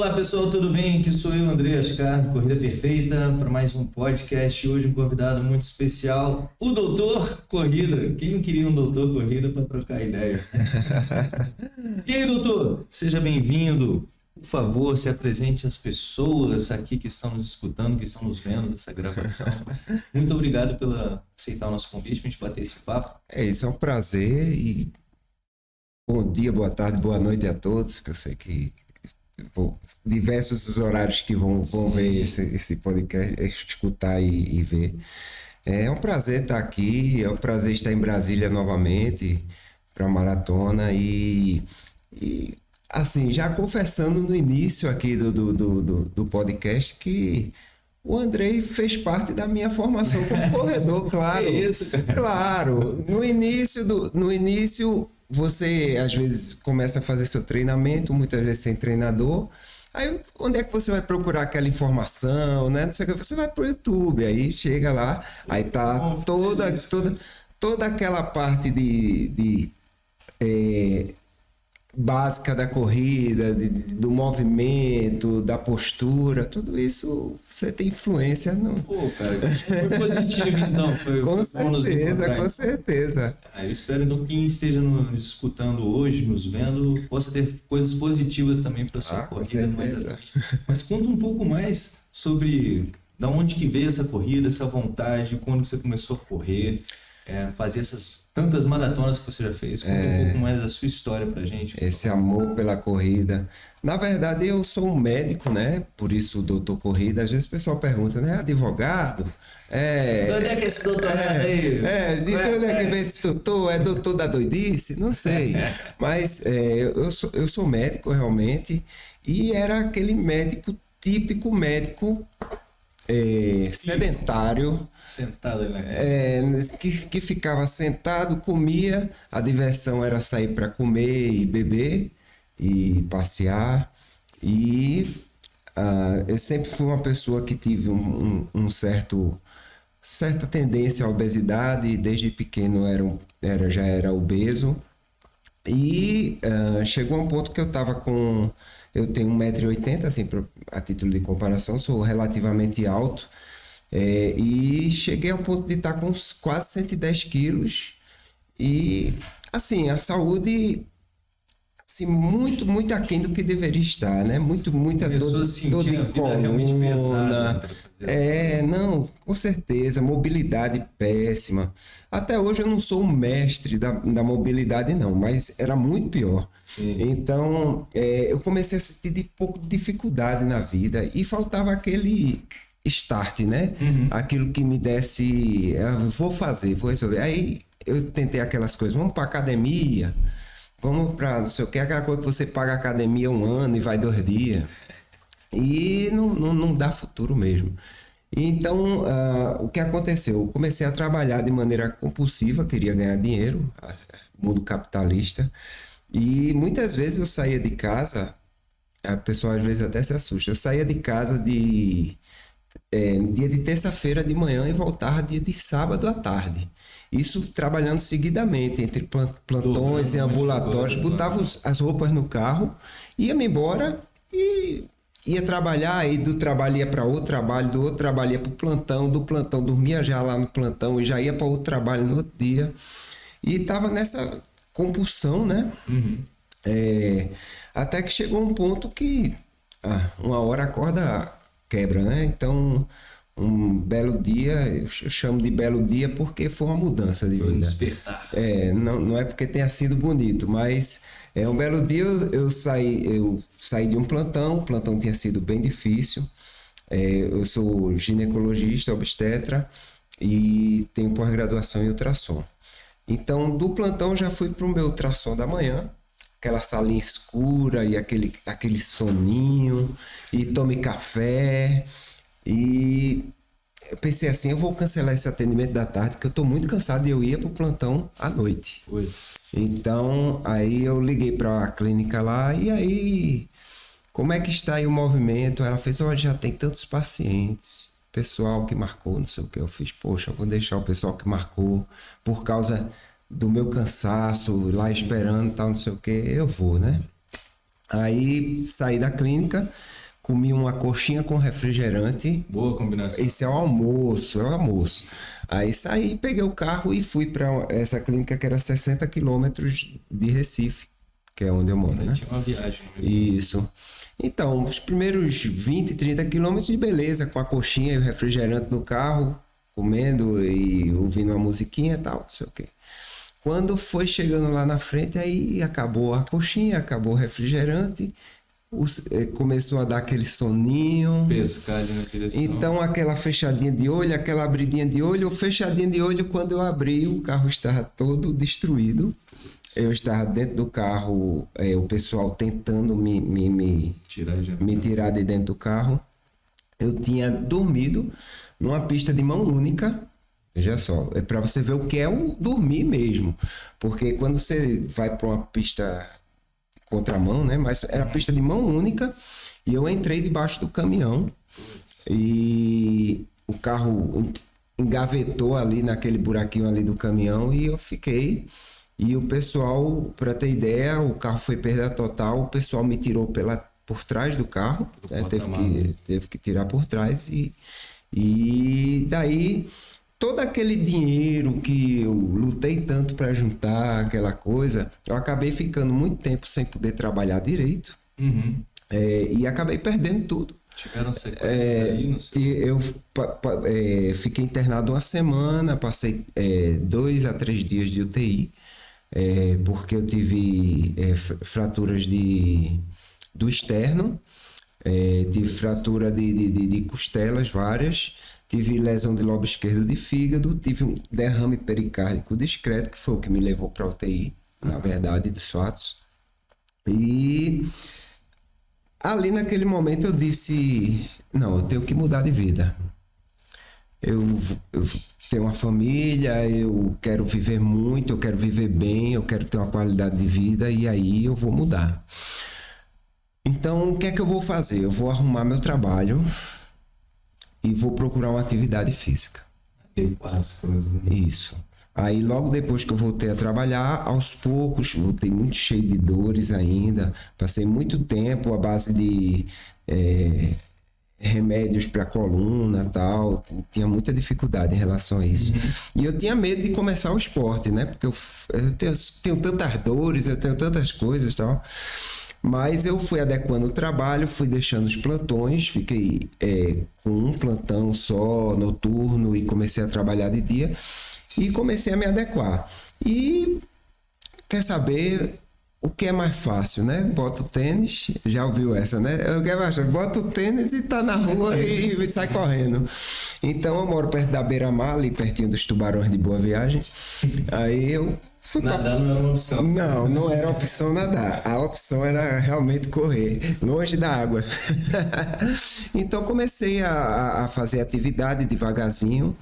Olá pessoal, tudo bem? Aqui sou eu, André Ascar, do Corrida Perfeita, para mais um podcast. Hoje um convidado muito especial, o Doutor Corrida. Quem não queria um Doutor Corrida para trocar ideia? e aí, doutor? Seja bem-vindo. Por favor, se apresente às pessoas aqui que estão nos escutando, que estão nos vendo nessa gravação. Muito obrigado por aceitar o nosso convite para a gente bater esse papo. É, isso é um prazer e bom dia, boa tarde, boa noite a todos, que eu sei que bom, diversos os horários que vão, vão ver esse, esse podcast, escutar e, e ver. É um prazer estar aqui, é um prazer estar em Brasília novamente para a maratona e, e assim, já confessando no início aqui do, do, do, do, podcast que o Andrei fez parte da minha formação como corredor, claro. É isso, cara. Claro. No início, do, no início, você às vezes começa a fazer seu treinamento, muitas vezes sem treinador. Aí, onde é que você vai procurar aquela informação, né? Não sei o que, você vai pro YouTube, aí chega lá, aí tá toda, toda, toda aquela parte de, de é, básica da corrida, de, do movimento, da postura, tudo isso você tem influência no. Pô, cara, foi positivo então. Foi, com certeza, com certeza. Aí espero então quem esteja nos escutando hoje, nos vendo, possa ter coisas positivas também para sua ah, corrida mais adiante. Mas conta um pouco mais sobre da onde que veio essa corrida, essa vontade, quando você começou a correr, é, fazer essas tantas maratonas que você já fez. Conta é, um pouco mais da sua história pra gente. Esse amor pela corrida. Na verdade, eu sou um médico, né? Por isso, doutor corrida. Às vezes o pessoal pergunta, né? Advogado? É, de onde é que esse doutorado é, aí? É, de onde é que vem esse doutor? É doutor da doidice? Não sei. Mas é, eu, sou, eu sou médico, realmente. E era aquele médico, típico médico é, sedentário. Sentado ali é, que, que ficava sentado, comia, a diversão era sair para comer e beber e passear. E uh, eu sempre fui uma pessoa que tive um, um, um certo certa tendência à obesidade, desde pequeno era, era já era obeso. E uh, chegou a um ponto que eu estava com eu tenho 1,80m, assim, a título de comparação, sou relativamente alto. É, e cheguei ao ponto de estar com quase 110 quilos. E, assim, a saúde assim, muito, muito aquém do que deveria estar, né? Muito, muita dor, dor de coluna. É, não, com certeza. Mobilidade péssima. Até hoje eu não sou um mestre da, da mobilidade, não, mas era muito pior. Sim. Então, é, eu comecei a sentir de pouco de dificuldade na vida e faltava aquele start, né? Uhum. Aquilo que me desse, ah, vou fazer, vou resolver. Aí eu tentei aquelas coisas, vamos para academia, Vamos para não sei o que, aquela coisa que você paga academia um ano e vai dois dias. E não, não, não dá futuro mesmo. Então, uh, o que aconteceu? Eu comecei a trabalhar de maneira compulsiva, queria ganhar dinheiro, mundo capitalista. E muitas vezes eu saía de casa, a pessoa às vezes até se assusta, eu saía de casa de é, dia de terça-feira de manhã e voltava dia de sábado à tarde. Isso trabalhando seguidamente, entre plantões e ambulatórios, botava as roupas no carro, ia-me embora e ia trabalhar, e do trabalho ia para outro trabalho, do outro trabalho ia para o plantão, do plantão dormia já lá no plantão e já ia para outro trabalho no outro dia. E estava nessa compulsão, né? Uhum. É, até que chegou um ponto que ah, uma hora a corda quebra, né? Então um belo dia, eu chamo de belo dia porque foi uma mudança de vida. despertar. É, não, não é porque tenha sido bonito, mas é um belo dia eu, eu saí, eu saí de um plantão, o plantão tinha sido bem difícil. É, eu sou ginecologista, obstetra e tenho pós-graduação em ultrassom. Então, do plantão já fui para o meu ultrassom da manhã, aquela salinha escura e aquele, aquele soninho, e tome café. E eu pensei assim, eu vou cancelar esse atendimento da tarde, porque eu estou muito cansado e eu ia para o plantão à noite. Oi. Então, aí eu liguei para a clínica lá e aí, como é que está aí o movimento? Ela fez, olha, já tem tantos pacientes, pessoal que marcou, não sei o que. Eu fiz, poxa, eu vou deixar o pessoal que marcou por causa do meu cansaço, lá esperando tal, não sei o que, eu vou, né? Aí saí da clínica, comi uma coxinha com refrigerante. Boa combinação. Esse é o almoço, é o almoço. Aí saí, peguei o carro e fui para essa clínica que era 60 quilômetros de Recife, que é onde eu moro, né? Tinha uma viagem. meio. Isso. Então, os primeiros 20, 30 quilômetros de beleza, com a coxinha e o refrigerante no carro, comendo e ouvindo uma musiquinha e tal, não sei o quê. Quando foi chegando lá na frente, aí acabou a coxinha, acabou o refrigerante, os- eh, começou a dar aquele soninho. Pescar ali na direção. Então, aquela fechadinha de olho, aquela abridinha de olho, o fechadinha de olho, quando eu abri, o carro estava todo destruído. Eu estava dentro do carro, eh, o pessoal tentando me, me, me, Tirar me tirar de dentro do carro. Eu tinha dormido numa pista de mão única. Veja só, é para você ver o que é o dormir mesmo. Porque quando você vai para uma pista contramão, né? Mas era pista de mão única e eu entrei debaixo do caminhão e o carro engavetou ali naquele buraquinho ali do caminhão e eu fiquei. E o pessoal, para ter ideia, o carro foi perda total, o pessoal me tirou pela, por trás do carro, né? teve, que, teve que tirar por trás e, e daí todo aquele dinheiro que eu lutei tanto para juntar, aquela coisa, eu acabei ficando muito tempo sem poder trabalhar direito Uhum. é, e acabei perdendo tudo. Tiveram sequências É, aí no seu... te- eu pa- pa- é, fiquei internado uma semana, passei é, dois a três dias de UTI, é, porque eu tive é, fr- fraturas de, do externo, é, tive fratura de, de, de- de costelas várias, tive lesão de lobo esquerdo de fígado, tive um derrame pericárdico discreto, que foi o que me levou para UTI, na verdade, dos fatos. E ali naquele momento eu disse: não, eu tenho que mudar de vida. Eu, eu tenho uma família, eu quero viver muito, eu quero viver bem, eu quero ter uma qualidade de vida e aí eu vou mudar. Então, o que é que eu vou fazer? Eu vou arrumar meu trabalho e vou procurar uma atividade física. Adequar as coisas. né? Isso. Aí logo depois que eu voltei a trabalhar, aos poucos, voltei muito cheio de dores ainda. Passei muito tempo à base de eh, remédios para coluna tal. Tinha muita dificuldade em relação a isso. E eu tinha medo de começar o esporte, né? Porque eu, eu tenho, tenho tantas dores, eu tenho tantas coisas tal. Mas eu fui adequando o trabalho, fui deixando os plantões, fiquei é, com um plantão só, noturno, e comecei a trabalhar de dia. E comecei a me adequar. E quer saber o que é mais fácil, né? Bota o tênis, já ouviu essa, né? Eu quero mais, bota o tênis e tá na rua e, e sai correndo. Então eu moro perto da beira-mar, ali pertinho dos tubarões de Boa Viagem. Aí eu fui pra Nadar não era uma opção. não, não era opção nadar. A opção era realmente correr, longe da água. então comecei a, a fazer atividade devagarzinho.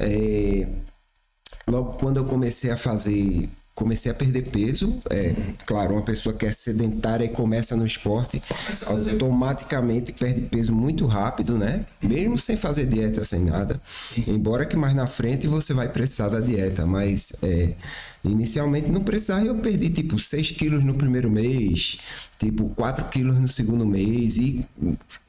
É, logo quando eu comecei a fazer, comecei a perder peso. É, claro, uma pessoa que é sedentária e começa no esporte, automaticamente perde peso muito rápido, né? Mesmo sem fazer dieta, sem nada. Embora que mais na frente você vai precisar da dieta, mas é, inicialmente não precisava. Eu perdi tipo 6 quilos no primeiro mês, tipo 4 quilos no segundo mês e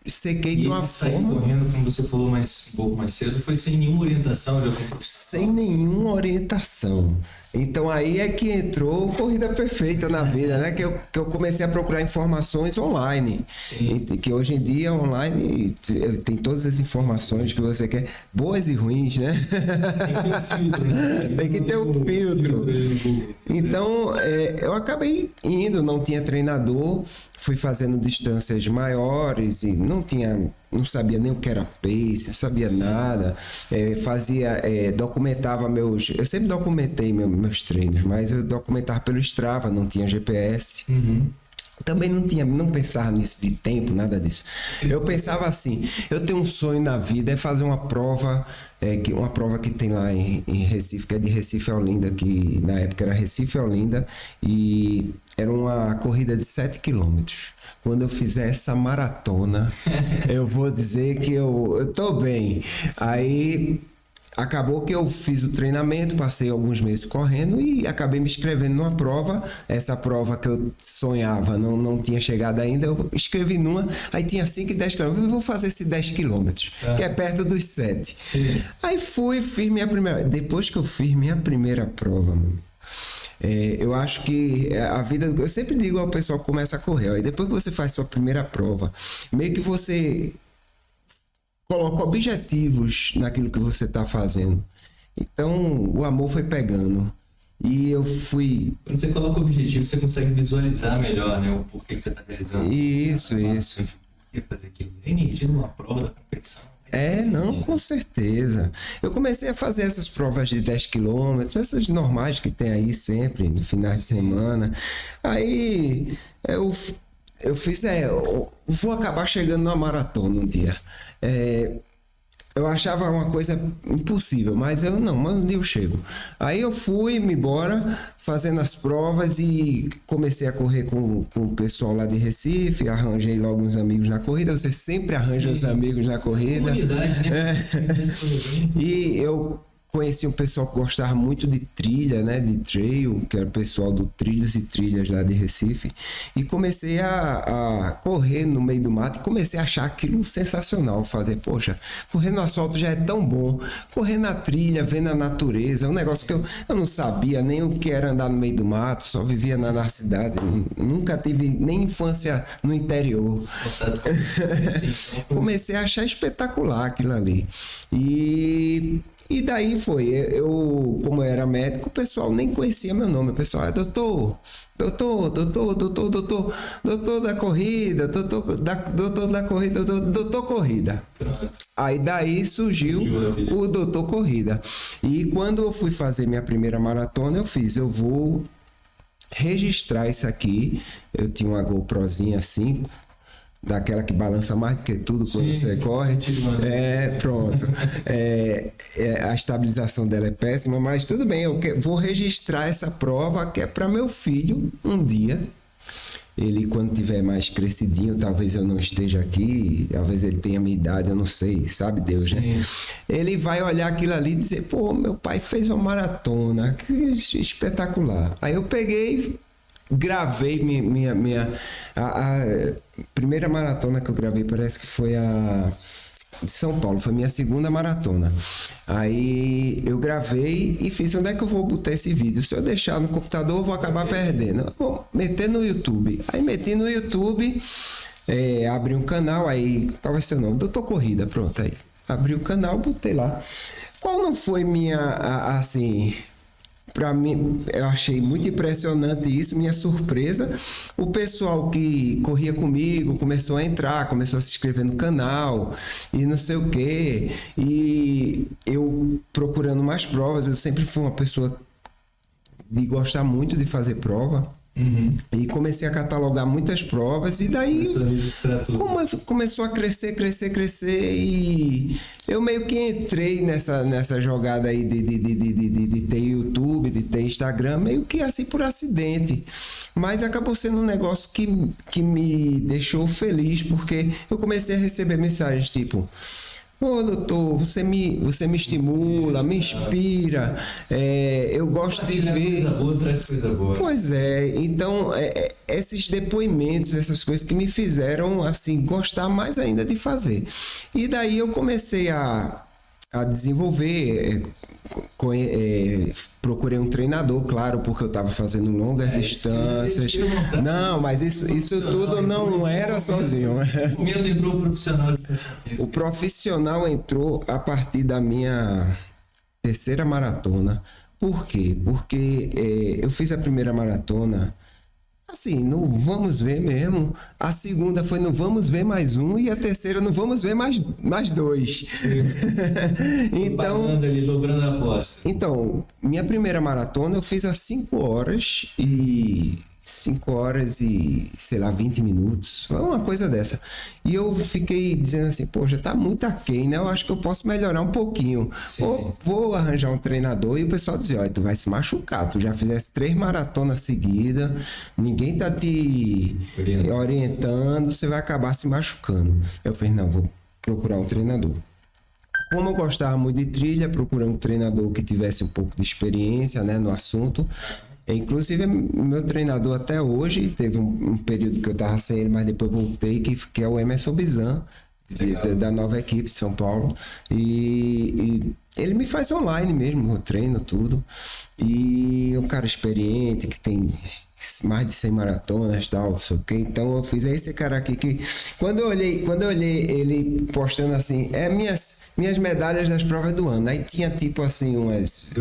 sequei de E uma esse sair forma correndo, como você falou mais, um pouco mais cedo, foi sem nenhuma orientação de algum sem nenhuma orientação. Então aí é que entrou corrida perfeita na vida, né? Que eu, que eu comecei a procurar informações online. Sim. E que hoje em dia online tem todas as informações que você quer, boas e ruins, né? Tem que ter um filtro. Então, é, eu acabei indo, não tinha treinador, fui fazendo distâncias maiores e não tinha, não sabia nem o que era pace, não sabia nada. É, fazia, é, documentava meus, eu sempre documentei meu- meus treinos, mas eu documentava pelo Strava, não tinha GPS. Também não tinha, não pensava nisso de tempo, nada disso. Eu pensava assim, eu tenho um sonho na vida é fazer uma prova, é, que, uma prova que tem lá em, em Recife, que é de Recife a Olinda, que na época era Recife a Olinda, e era uma corrida de 7 quilômetros. Quando eu fizer essa maratona, eu vou dizer que eu, eu tô bem. Aí acabou que eu fiz o treinamento, passei alguns meses correndo e acabei me inscrevendo numa prova. Essa prova que eu sonhava não, não tinha chegado ainda, eu escrevi numa, aí tinha 5 e 10 quilômetros. Eu vou fazer esse 10 quilômetros, que é perto dos 7. Aí fui, fiz minha primeira. Depois que eu fiz minha primeira prova, mano. É, eu acho que a vida. Eu sempre digo ao pessoal que começa a correr, ó, e depois que você faz sua primeira prova, meio que você coloca objetivos naquilo que você está fazendo. Então, o amor foi pegando. E eu fui. Quando você coloca objetivo, você consegue visualizar melhor, né? O porquê que você está realizando. Isso, isso. Por que fazer aquilo? Energia numa prova da competição. É, não, com certeza. Eu comecei a fazer essas provas de 10 quilômetros, essas normais que tem aí sempre, no final de semana. Aí eu, eu fiz, é, eu vou acabar chegando numa maratona um dia. É, eu achava uma coisa impossível, mas eu não, mas um dia eu chego. Aí eu fui me embora fazendo as provas e comecei a correr com, com o pessoal lá de Recife, arranjei logo uns amigos na corrida, você sempre arranja Sim. os amigos na corrida. Comunidade, né? É. E eu conheci um pessoal que gostava muito de trilha, né, de trail, que era o pessoal do Trilhos e Trilhas lá de Recife, e comecei a, a correr no meio do mato e comecei a achar aquilo sensacional, fazer, poxa, correr no asfalto já é tão bom, correr na trilha, vendo a natureza, é um negócio que eu, eu não sabia nem o que era andar no meio do mato, só vivia na, na cidade, nunca tive nem infância no interior. Comecei a achar espetacular aquilo ali. E, e daí foi. Eu, como eu era médico, o pessoal nem conhecia meu nome. O pessoal, ah, doutor, doutor, doutor, doutor, doutor, doutor da corrida, doutor da, doutor da corrida, doutor, doutor corrida. Aí daí surgiu o Doutor Corrida. E quando eu fui fazer minha primeira maratona, eu fiz, eu vou registrar isso aqui. Eu tinha uma GoProzinha 5, daquela que balança mais do que tudo quando Sim, você corre. É, pronto. É, é, a estabilização dela é péssima, mas tudo bem, eu que- vou registrar essa prova que é para meu filho um dia. Ele, quando tiver mais crescidinho, talvez eu não esteja aqui, talvez ele tenha minha idade, eu não sei, sabe Deus, né? Ele vai olhar aquilo ali e dizer: pô, meu pai fez uma maratona, que espetacular. Aí eu peguei, gravei minha. minha, minha a, a primeira maratona que eu gravei parece que foi a de São Paulo, foi minha segunda maratona. Aí eu gravei e fiz onde é que eu vou botar esse vídeo? Se eu deixar no computador, eu vou acabar perdendo. Eu vou meter no YouTube. Aí meti no YouTube, é, abri um canal, aí qual o nome? Doutor Corrida, pronto aí. Abri o canal, botei lá. Qual não foi minha, a- assim, Pra mim, eu achei muito impressionante isso, minha surpresa. O pessoal que corria comigo começou a entrar, começou a se inscrever no canal e não sei o quê. E eu procurando mais provas, eu sempre fui uma pessoa de gostar muito de fazer prova. Uhum. E comecei a catalogar muitas provas e daí Começou a começou crescer, crescer, crescer e eu meio que entrei nessa, nessa jogada aí de, de, de, de- de ter YouTube, de ter Instagram, meio que assim por acidente. Mas acabou sendo um negócio que, que me deixou feliz, porque eu comecei a receber mensagens tipo. Ô doutor, você me, você me estimula, me inspira, é, eu gosto de Compartilhar ver. coisa boa traz coisa boa. Pois é, então é, é, esses depoimentos, essas coisas que me fizeram assim gostar mais ainda de fazer. E daí eu comecei a, a desenvolver, é, é, procurei um treinador, claro, porque eu estava fazendo longas É, distâncias. Não, mas isso, isso tudo não era sozinho. No momento entrou o profissional O profissional entrou a partir da minha terceira maratona. Por quê? Porque eh, eu fiz a primeira maratona assim, no vamos ver mesmo. A segunda foi no vamos ver mais um e a terceira no vamos ver mais, mais dois. então, ali, dobrando a aposta. então, minha primeira maratona eu fiz a 5 horas e 5 horas e, sei lá, 20 minutos, uma coisa dessa. E eu fiquei dizendo assim, poxa, tá muito aquém, né? Eu acho que eu posso melhorar um pouquinho. Sim. Vou, vou arranjar um treinador e o pessoal dizia, olha, tu vai se machucar, tu já fizesse três maratonas seguidas, ninguém tá te Orientando. orientando, você vai acabar se machucando. Eu falei, não, vou procurar um treinador. como eu gostava muito de trilha, procurei um treinador que tivesse um pouco de experiência né, no assunto. Inclusive, meu treinador até hoje, teve um, um período que eu estava sem ele, mas depois voltei, que, que é o Emerson Bizan, de, da nova equipe de São Paulo. E, e, ele me faz online mesmo, o treino, tudo. E um cara experiente, que tem mais de 100 maratonas tal, não sei o que. Então eu fiz esse cara aqui que quando eu olhei, quando eu olhei ele postando assim, é minhas minhas medalhas das provas do ano. Aí tinha tipo assim umas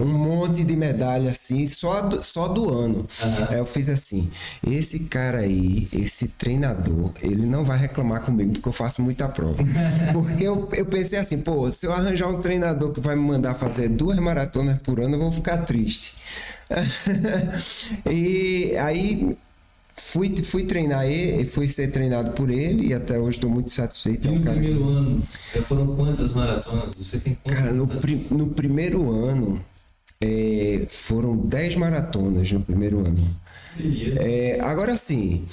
um monte de medalha assim, só do, só do ano. Uhum. Aí eu fiz assim, esse cara aí, esse treinador, ele não vai reclamar comigo porque eu faço muita prova. porque eu, eu pensei assim, pô, se eu arranjar um treinador que vai me mandar fazer duas maratonas por ano, eu vou ficar triste. e aí fui, fui treinar ele, fui ser treinado por ele e até hoje estou muito satisfeito. E no cara... primeiro ano, foram quantas maratonas? Você tem Cara, no, pri no primeiro ano é, foram 10 maratonas no primeiro ano. É, agora sim,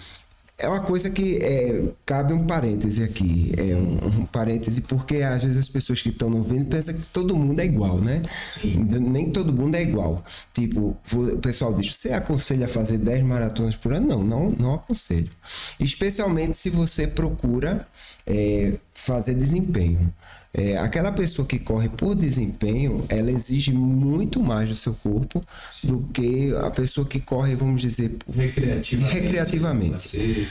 é uma coisa que é, cabe um parêntese aqui. É um, um, parêntese porque às vezes as pessoas que estão ouvindo pensam que todo mundo é igual, né? Sim. Nem todo mundo é igual. Tipo, o pessoal diz: você aconselha a fazer 10 maratonas por ano? Não, não, não aconselho. Especialmente se você procura é, fazer desempenho. É, aquela pessoa que corre por desempenho, ela exige muito mais do seu corpo Sim. do que a pessoa que corre, vamos dizer, recreativamente. recreativamente.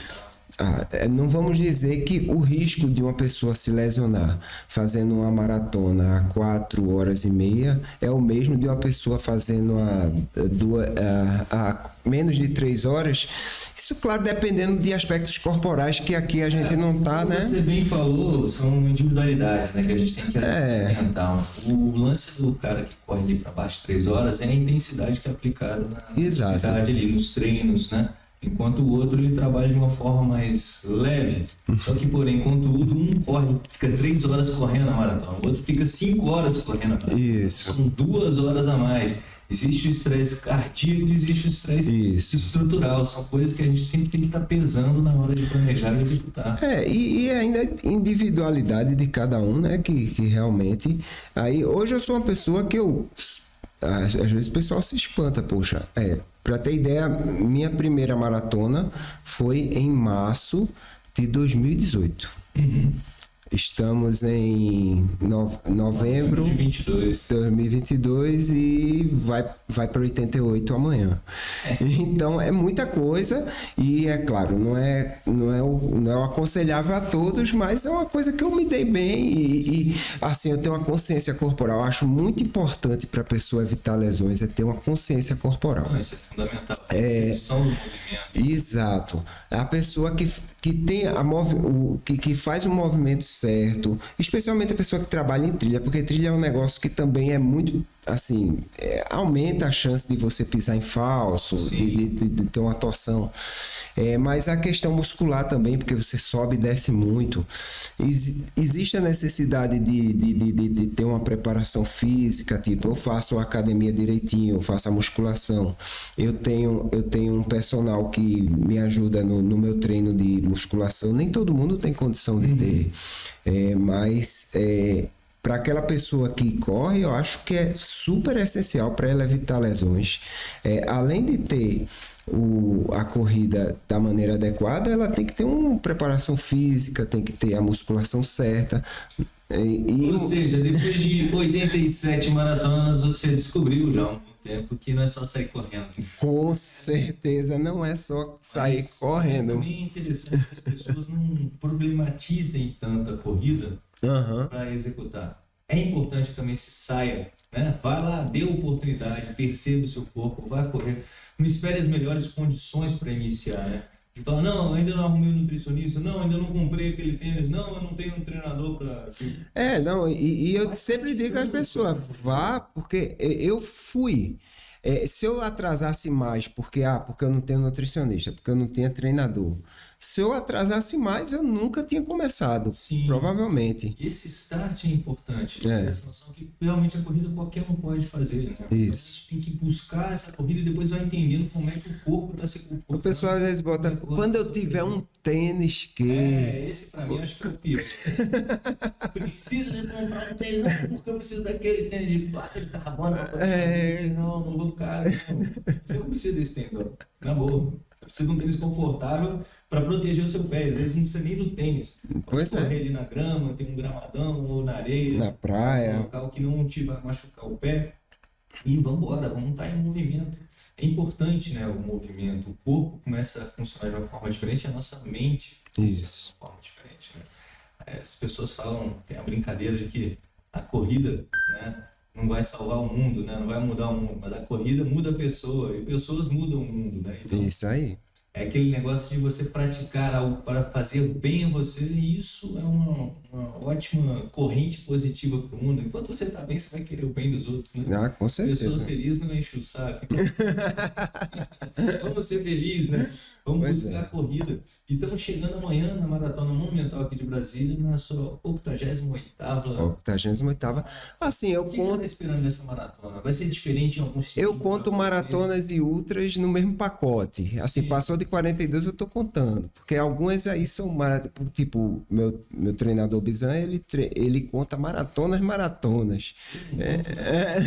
Ah, é, não vamos dizer que o risco de uma pessoa se lesionar fazendo uma maratona a 4 horas e meia é o mesmo de uma pessoa fazendo a, duas, a, a menos de 3 horas. Isso, claro, dependendo de aspectos corporais que aqui a gente é, não está, né? Você bem falou, são individualidades né, que a gente tem que é. O lance do cara que corre ali para baixo de 3 horas é a intensidade que é aplicada na Exato. ali nos treinos, né? Enquanto o outro ele trabalha de uma forma mais leve. Só que, porém, enquanto um corre, fica três horas correndo a maratona, o outro fica cinco horas correndo a maratona. Isso. São duas horas a mais. Existe o estresse cardíaco, existe o estresse estrutural. São coisas que a gente sempre tem que estar tá pesando na hora de planejar e executar. É, e, e ainda a individualidade de cada um, né? Que, que realmente. Aí, hoje eu sou uma pessoa que eu às, vezes o pessoal se espanta, poxa. É, para ter ideia, minha primeira maratona foi em março de 2018. Uhum. Estamos em no, novembro de 2022. 2022 e vai, vai para 88 amanhã. É. Então é muita coisa e é claro, não é, não, é o, não é o aconselhável a todos, mas é uma coisa que eu me dei bem e, e assim eu tenho uma consciência corporal. Eu acho muito importante para a pessoa evitar lesões é ter uma consciência corporal. Isso é fundamental. É, exato. A pessoa que, que tem a mov, o, que, que faz o movimento certo, especialmente a pessoa que trabalha em trilha, porque trilha é um negócio que também é muito assim, é, aumenta a chance de você pisar em falso, de, de, de, ter uma torção. É, mas a questão muscular também, porque você sobe e desce muito. Ex existe a necessidade de, de, de, de, ter uma preparação física, tipo, eu faço a academia direitinho, eu faço a musculação. Eu tenho, eu tenho um personal que me ajuda no, no meu treino de musculação. Nem todo mundo tem condição de uhum. ter. É, mas é, para aquela pessoa que corre, eu acho que é super essencial para ela evitar lesões. É, além de ter o, a corrida da maneira adequada, ela tem que ter uma preparação física, tem que ter a musculação certa. E, Ou seja, depois de 87 maratonas, você descobriu já um tempo que não é só sair correndo. Com certeza, não é só sair mas, correndo. Mas também é interessante que as pessoas não problematizem tanto a corrida uhum. para executar. É importante que também se saia, né? Vai lá, dê oportunidade, perceba o seu corpo, vá correr. Não espere as melhores condições para iniciar, né? De falar, não, ainda não arrumei um nutricionista, não, ainda não comprei aquele tênis, não, eu não tenho um treinador para. É, não, e, e eu sempre digo às pessoas, vá, porque eu fui. É, se eu atrasasse mais porque, ah, porque eu não tenho nutricionista, porque eu não tenho treinador, Se eu atrasasse mais, eu nunca tinha começado. Sim. Provavelmente. Esse start é importante. É. Essa noção que realmente a corrida qualquer um pode fazer. Né? Então, Isso. a gente tem que buscar essa corrida e depois vai entendendo como é que o corpo está se comportando. O pessoal às vezes bota. É Quando eu tiver sofrendo." um tênis que. É, esse pra mim acho que é o pior. Preciso de comprar um tênis, porque eu preciso daquele tênis de placa de carbono. É. fazer isso. Não, não vou cara. Você não precisa desse tênis, ó. Na boa. Você precisa de um tênis confortável para proteger o seu pé. Às vezes não precisa nem do tênis. Pode Pois é. correr ali na grama, tem um gramadão ou na areia. Na praia. Um local que não te vai machucar o pé. E vamos embora, vamos estar em movimento. É importante, né, o movimento. O corpo começa a funcionar de uma forma diferente, a nossa mente funciona Isso. de uma forma diferente. Né? As pessoas falam, tem a brincadeira de que a corrida, né, não vai salvar o mundo, né, não vai mudar o mundo, mas a corrida muda a pessoa e pessoas mudam o mundo, né? Então, Isso aí. É aquele negócio de você praticar algo para fazer bem a você, e isso é uma, uma ótima corrente positiva para o mundo. Enquanto você está bem, você vai querer o bem dos outros, né? Ah, com Pessoas certeza. felizes não enchem o saco. Vamos ser felizes, né? Vamos Pois buscar é. a corrida. E estamos chegando amanhã na Maratona Monumental aqui de Brasília, na sua 88ª. 88 Assim, eu O que você está conto, esperando dessa maratona? Vai ser diferente em sentido? eu conto pra você? maratonas e ultras no mesmo pacote. Assim, Sim. passou de de 42 eu tô contando, porque algumas aí são maratonas, tipo, meu, meu treinador Bizan, ele, tre... ele conta maratonas, maratonas. É, é...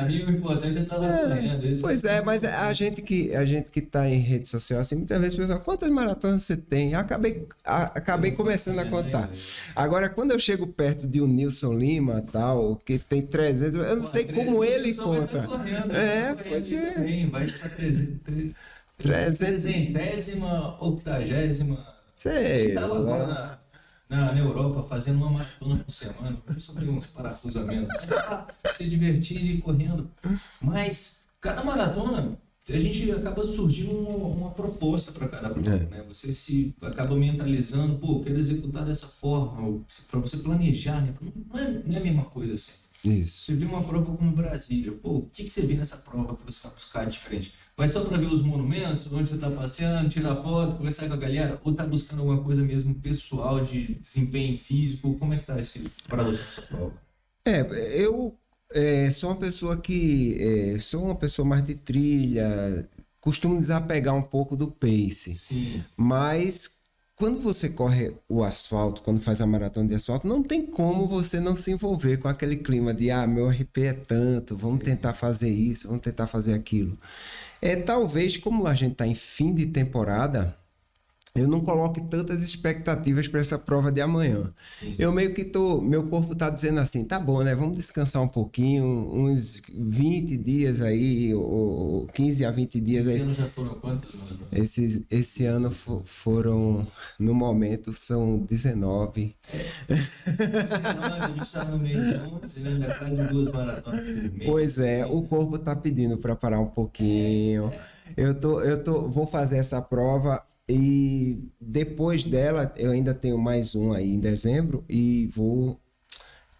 A importante é estar lá correndo. É, pois é, mas a gente, que, a gente que tá em rede social, assim, muitas vezes o pessoal, quantas maratonas você tem? Eu acabei, a, acabei começando a contar. Agora, quando eu chego perto de um Nilson Lima, tal, que tem 300, eu não Pô, sei como ele conta. Correndo, é, pois é. Vai estar 300, Trezentésima, octagésima. Sei Estava agora lá. na, na, na Europa fazendo uma maratona por semana. Só peguei uns parafusamentos. Pra se divertir e correndo. Mas cada maratona a gente acaba surgindo uma, uma proposta para cada prova, É. né? Você se acaba mentalizando, pô, quero executar dessa forma, para você planejar, né? Não é, não é a mesma coisa assim. Isso. Você vê uma prova como Brasília, pô, o que, que você vê nessa prova que você vai buscar diferente? Vai só para ver os monumentos, onde você está passeando, tirar foto, conversar com a galera, ou tá buscando alguma coisa mesmo pessoal de desempenho físico? Como é que tá esse para você essa prova? É, eu é, sou uma pessoa que é, sou uma pessoa mais de trilha, costumo desapegar um pouco do pace. Sim, Mas quando você corre o asfalto, quando faz a maratona de asfalto, não tem como você não se envolver com aquele clima de ah, meu RP é tanto, vamos tentar fazer isso, vamos tentar fazer aquilo. É talvez como a gente está em fim de temporada, eu não coloque tantas expectativas para essa prova de amanhã. Eu meio que tô, meu corpo tá dizendo assim, tá bom, né? Vamos descansar um pouquinho, uns 20 dias aí, ou, ou 15 a 20 dias esse aí. ano já foram maratonas? Esses, esse ano fo- foram, no momento, são 19. Esse ano a gente está no meio de 11, ainda quase duas maratonas por mês. Pois é, o corpo tá pedindo para parar um pouquinho. Eu tô, eu tô, vou fazer essa prova e depois dela eu ainda tenho mais um aí em dezembro e vou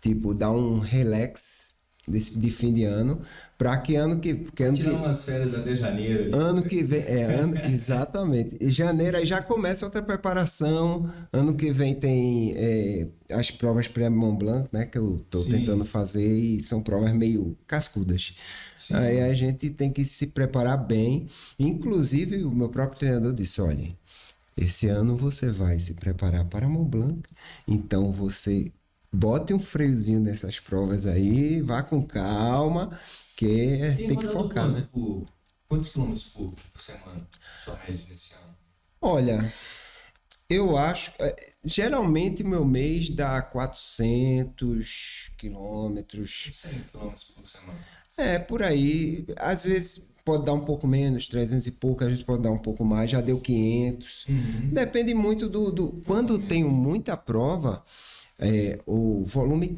tipo dar um relax desse, de fim de ano para que ano que, que ano que Tirar umas férias até janeiro. ali. Ano que vem, é, ano, exatamente. Em janeiro aí já começa outra preparação. Ano que vem tem é, as provas pré-Mont Blanc, né? Que eu tô Sim. tentando fazer e são provas meio cascudas. Sim. Aí a gente tem que se preparar bem. Inclusive, o meu próprio treinador disse: olha, esse ano você vai se preparar para Mont Blanc, então você bote um freiozinho nessas provas aí, vá com calma, que tem, que rodado focar, quanto né? por- quantos quilômetros por, por semana? Sua média nesse ano? Olha, eu acho. é, Geralmente meu mês dá 400 quilômetros. 100 quilômetros por semana. É, por aí. Às vezes pode dar um pouco menos, 300 e pouco, às vezes pode dar um pouco mais, já deu 500. Uhum. Depende muito do. do quando tenho muita prova, é, o volume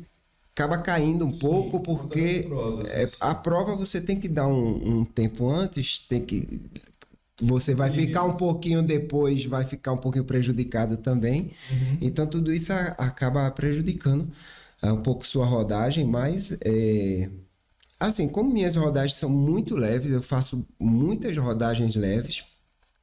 acaba caindo um pouco, por conta porque provas, é, assim. a prova você tem que dar um, um tempo antes, tem que. Você vai ficar um pouquinho depois, vai ficar um pouquinho prejudicado também. Então, tudo isso a- acaba prejudicando ah, um pouco sua rodagem, mas é, assim, como minhas rodagens são muito leves, eu faço muitas rodagens leves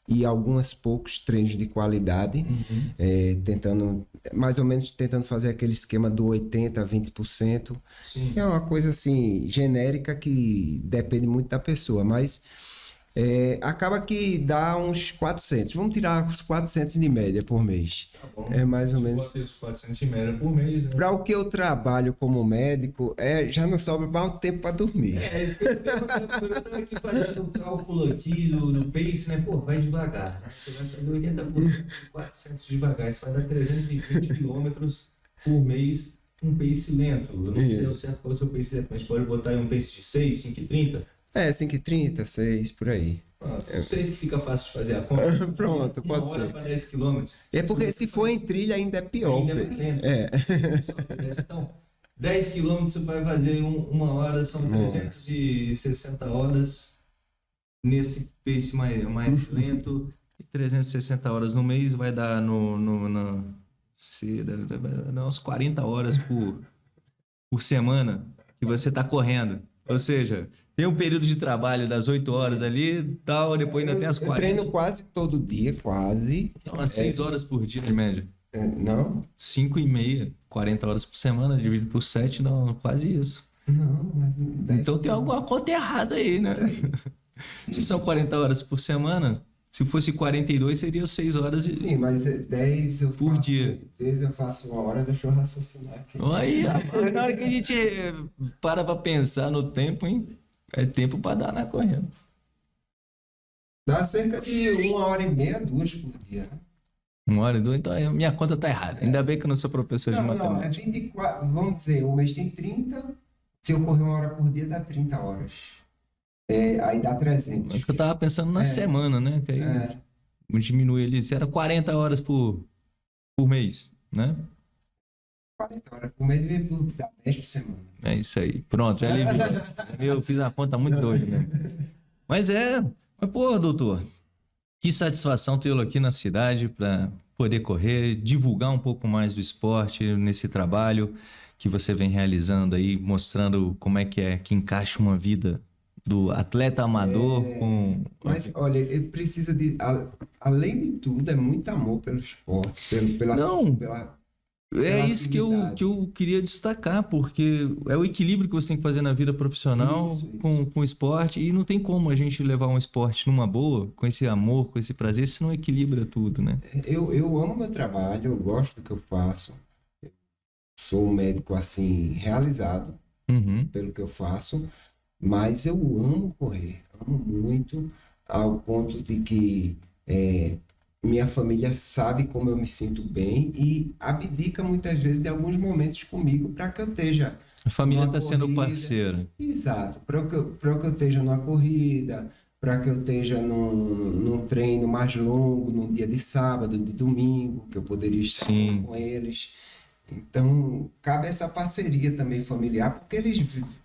e alguns poucos treinos de qualidade, uhum. é, tentando, mais ou menos tentando fazer aquele esquema do 80% a 20%, Sim. que é uma coisa assim, genérica que depende muito da pessoa, mas é, acaba que dá uns 400. Vamos tirar os 400 de média por mês. Tá bom. É mais ou menos. Os 400 de média por mês. Né? Para o que eu trabalho como médico, é, já não sobra mais tempo para dormir. É, isso que eu estou aqui fazendo um cálculo aqui no, no pace, né? Pô, vai devagar. Né? Você vai fazer 80% de 400 devagar. Isso vai dar 320 quilômetros por mês. Um pace lento. Eu não isso. sei o certo qual é o seu pace lento, mas pode botar aí um pace de 6, 5,30. É, 5h30, 6, por aí. Pronto, é. 6 que fica fácil de fazer a conta. Pronto, pode ser. para 10 km. É porque se for em trilha ainda é pior. Ainda é. é. Então, 10 km você vai fazer em uma hora, são 360 horas nesse pace mais, mais lento. E 360 horas no mês vai dar no, no, na, se, vai dar uns 40 horas por, por semana que você está correndo. Ou seja, tem um período de trabalho das 8 horas ali tal, depois ainda eu, tem as 4. Eu treino quase todo dia, quase. Então, umas 6 é, horas por dia, de média. É, não? 5 e meia, 40 horas por semana, dividido por 7, não, quase isso. Não, mas Então tem alguma conta errada aí, né? Se são 40 horas por semana, se fosse 42, seria 6 horas e... Sim, mas 10 eu por faço, dia. 10 eu faço uma hora, deixa eu raciocinar aqui. Aí, na hora que a gente para pra pensar no tempo, hein? É tempo para dar na corrida. Dá cerca de uma hora e meia, duas por dia, né? Uma hora e duas, então minha conta tá errada. É. Ainda bem que eu não sou professor não, de matemática. Não, é 24, vamos dizer, o mês tem 30, se eu correr uma hora por dia, dá 30 horas. É, aí dá 300. É que eu tava pensando na é. semana, né? Que aí é. diminui ali, se era 40 horas por, por mês, né? 40 horas por mês, devia dar 10 por semana. É isso aí. Pronto, já aliviou. eu fiz a conta muito doida, né? Mas é. Mas, pô, doutor, que satisfação tê-lo aqui na cidade para poder correr, divulgar um pouco mais do esporte nesse trabalho que você vem realizando aí, mostrando como é que é que encaixa uma vida do atleta amador é, com. Mas olha, ele precisa de. além de tudo, é muito amor pelo esporte, pelo, pela, Não. pela é isso que eu, que eu queria destacar, porque é o equilíbrio que você tem que fazer na vida profissional isso, isso. Com, com o esporte, e não tem como a gente levar um esporte numa boa, com esse amor, com esse prazer, se não equilibra tudo, né? Eu, eu amo meu trabalho, eu gosto do que eu faço, sou um médico, assim, realizado uhum. pelo que eu faço, mas eu amo correr, amo muito, ao ponto de que é, minha família sabe como eu me sinto bem e abdica muitas vezes de alguns momentos comigo para que eu esteja. A família está sendo parceira. Exato, para que, eu, que eu esteja numa corrida, para que eu esteja num, num treino mais longo, num dia de sábado, de domingo, que eu poderia estar Sim. com eles. Então, cabe essa parceria também familiar, porque eles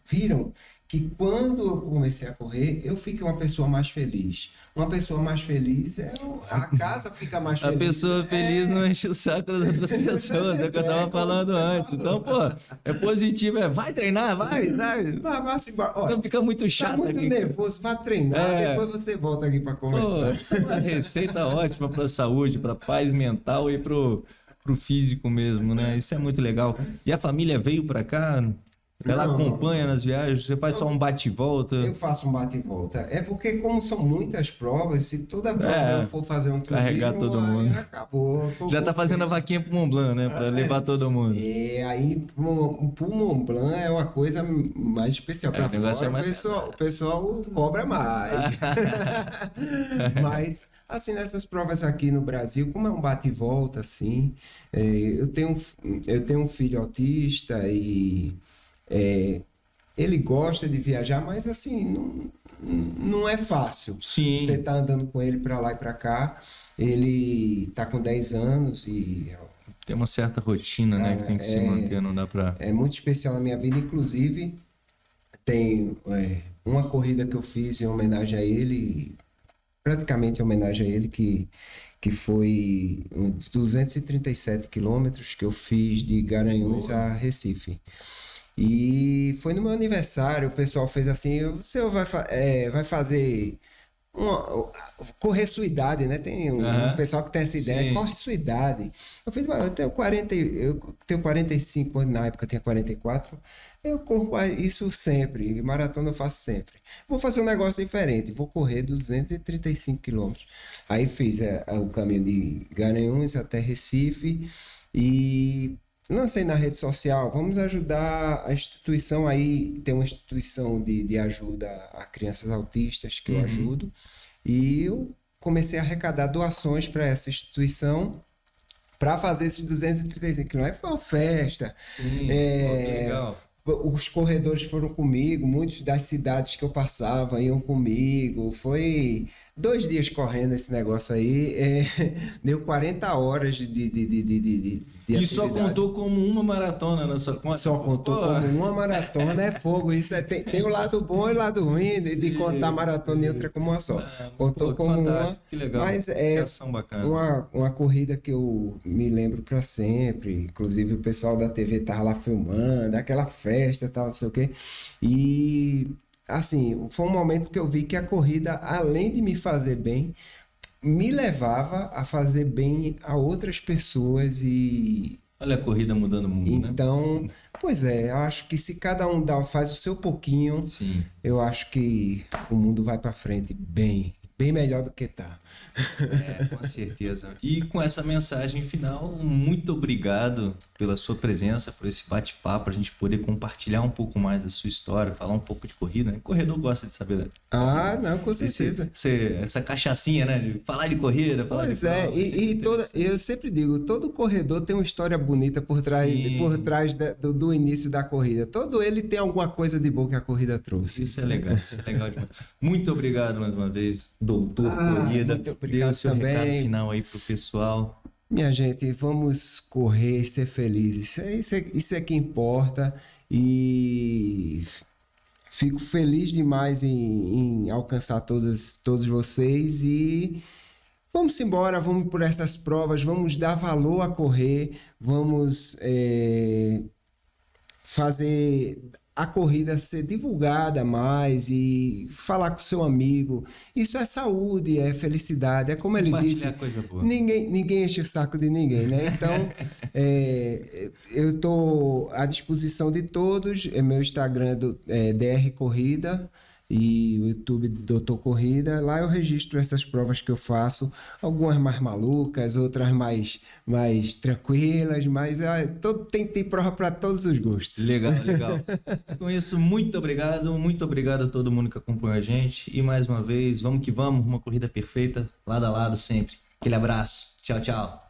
viram que quando eu comecei a correr, eu fiquei uma pessoa mais feliz. Uma pessoa mais feliz é a casa fica mais feliz. A pessoa feliz é... não enche o saco das outras pessoas, é o que eu tava é, falando antes. Então, pô, é positivo, é vai treinar, vai, vai. Vai, vai se embora. não fica muito tá chato. Tá muito aqui. nervoso, vai treinar, é... depois você volta aqui para conversar. Pô, isso é uma receita ótima para saúde, para paz mental e pro pro físico mesmo, né? Isso é muito legal. E a família veio para cá ela não, acompanha nas viagens? Você faz só um bate-volta? Eu faço um bate-volta. É porque, como são muitas provas, se toda prova é, eu for fazer um turismo, Carregar todo mundo. Acabou. Já tá fazendo a vaquinha pro Mont Blanc, né? Pra é, levar todo mundo. É, aí pro, pro Mont Blanc é uma coisa mais especial. É, pra é, fora, é mais... o, pessoal, o pessoal cobra mais. Mas, assim, nessas provas aqui no Brasil, como é um bate-volta, assim, é, eu, tenho, eu tenho um filho autista e é, ele gosta de viajar, mas assim, não, não é fácil. Sim. Você tá andando com ele para lá e para cá. Ele tá com 10 anos e. Tem uma certa rotina, né? Que tem que é, se manter, não dá para. É muito especial na minha vida, inclusive. Tem é, uma corrida que eu fiz em homenagem a ele, praticamente em homenagem a ele, que, que foi 237 quilômetros que eu fiz de Garanhuns Boa. a Recife. E foi no meu aniversário, o pessoal fez assim, você vai, é, vai fazer uma, correr sua idade, né? Tem um, Aham. um pessoal que tem essa ideia, Sim. corre sua idade. Eu fiz, "Mas eu tenho 40, e- eu tenho 45 anos, na época eu tinha 44. Eu corro isso sempre, maratona eu faço sempre. Vou fazer um negócio diferente, vou correr 235 quilômetros. Aí fiz é, o caminho de Garanhuns até Recife e lancei na rede social, vamos ajudar a instituição aí, tem uma instituição de, de ajuda a crianças autistas que eu ajudo, e eu comecei a arrecadar doações para essa instituição para fazer esses 235 quilômetros. Foi uma festa. Sim, É, legal. Os corredores foram comigo, muitos das cidades que eu passava iam comigo. Foi dois dias correndo esse negócio aí. é, deu 40 horas de, de, de, de, de, de, E só contou como uma maratona na sua conta? Só contou Pô, como uma maratona é fogo. Isso é, tem, tem o lado bom e o lado ruim de, de contar maratona e outra como uma só. Ah, Contou pô, como uma. que legal. Mas é uma, uma corrida que eu me lembro para sempre. Inclusive o pessoal da TV tava lá filmando, aquela festa e tal, não sei o quê. E assim, foi um momento que eu vi que a corrida, além de me fazer bem, me levava a fazer bem a outras pessoas e Olha a corrida mudando o mundo, né? então, pois é, eu acho que se cada um dá, faz o seu pouquinho, Sim. eu acho que o mundo vai para frente bem, bem melhor do que tá. É, com certeza. E com essa mensagem final, muito obrigado pela sua presença, por esse bate-papo, a gente poder compartilhar um pouco mais da sua história, falar um pouco de corrida. Né? Corredor gosta de saber. né? Ah, não, com Esse- certeza. esse- essa cachaçinha, né? De falar de corrida, falar Pois de é, prova, e, sempre e toda, eu sempre digo, todo corredor tem uma história bonita por trás, Sim. por trás da- do, do início da corrida. Todo ele tem alguma coisa de boa que a corrida trouxe. Isso é legal, isso é legal demais. Muito obrigado mais uma vez, doutor Ah, Corrida. muito Dê obrigado o seu também. recado final aí pro pessoal. Minha gente, vamos correr e ser felizes. Isso é, isso é, isso é que importa. E fico feliz demais em, em alcançar todos, todos vocês. E vamos embora, vamos por essas provas, vamos dar valor a correr, vamos eh, fazer a corrida ser divulgada mais e falar com seu amigo. Isso é saúde, é felicidade, é como ele disse. Compartilhar coisa boa. Ninguém, ninguém enche o saco de ninguém, né? Então, é, eu estou à disposição de todos. É meu Instagram é, do, é DR Corrida e o YouTube Doutor Corrida. Lá eu registro essas provas que eu faço, algumas mais malucas, outras mais, mais tranquilas, mas ah, todo, tem, tem prova para todos os gostos. Legal, legal. Com isso, muito obrigado, muito obrigado a todo mundo que acompanhou a gente. E mais uma vez, vamos que vamos, uma corrida perfeita, lado a lado sempre. Aquele abraço. Tchau, tchau.